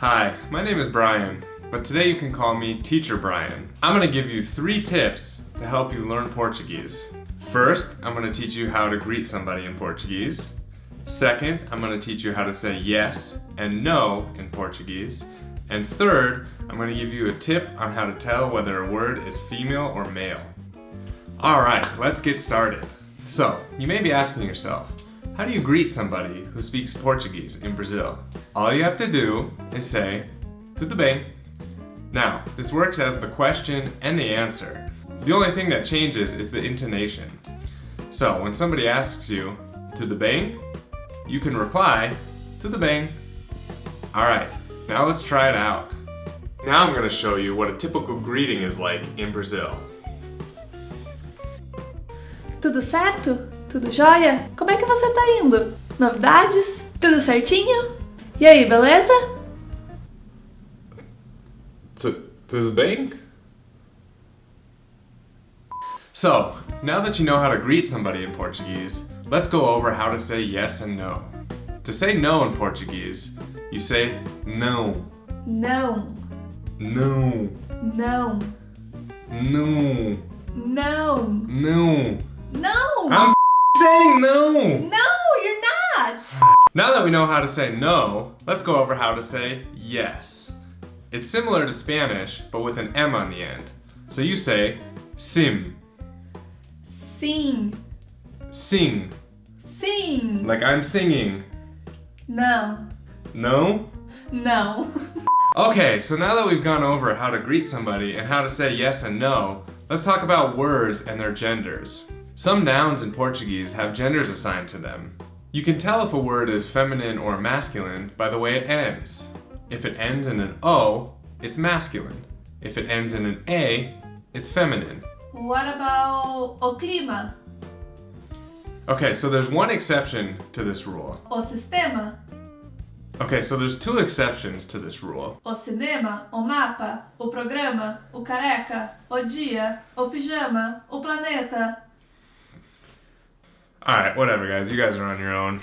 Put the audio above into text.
Hi, my name is Brian, but today you can call me Teacher Brian. I'm going to give you three tips to help you learn Portuguese. First, I'm going to teach you how to greet somebody in Portuguese. Second, I'm going to teach you how to say yes and no in Portuguese. And third, I'm going to give you a tip on how to tell whether a word is female or male. Alright, let's get started. So, you may be asking yourself, how do you greet somebody who speaks Portuguese in Brazil? All you have to do is say, tudo bem. Now, this works as the question and the answer. The only thing that changes is the intonation. So, when somebody asks you, tudo bem, you can reply, tudo bem. Alright, now let's try it out. Now I'm going to show you what a typical greeting is like in Brazil. Tudo certo? Tudo jóia? Como é que você tá indo? Novidades? Tudo certinho? E aí, beleza? Tudo bem? So, now that you know how to greet somebody in Portuguese, let's go over how to say yes and no. To say no in Portuguese, you say não. Não. Não. Não. Não. Não. Não. No! I'm saying no! No, you're not! Now that we know how to say no, let's go over how to say yes. It's similar to Spanish, but with an M on the end. So you say sim, Sing. sing, Sing. like I'm singing. No. No? No. Okay, so now that we've gone over how to greet somebody and how to say yes and no, let's talk about words and their genders. Some nouns in Portuguese have genders assigned to them. You can tell if a word is feminine or masculine by the way it ends. If it ends in an O, it's masculine. If it ends in an A, it's feminine. What about o clima? Okay, so there's one exception to this rule. O sistema? Okay, so there's two exceptions to this rule. O cinema? O mapa? O programa? O careca? O dia? O pijama? O planeta? Alright, whatever guys, you guys are on your own.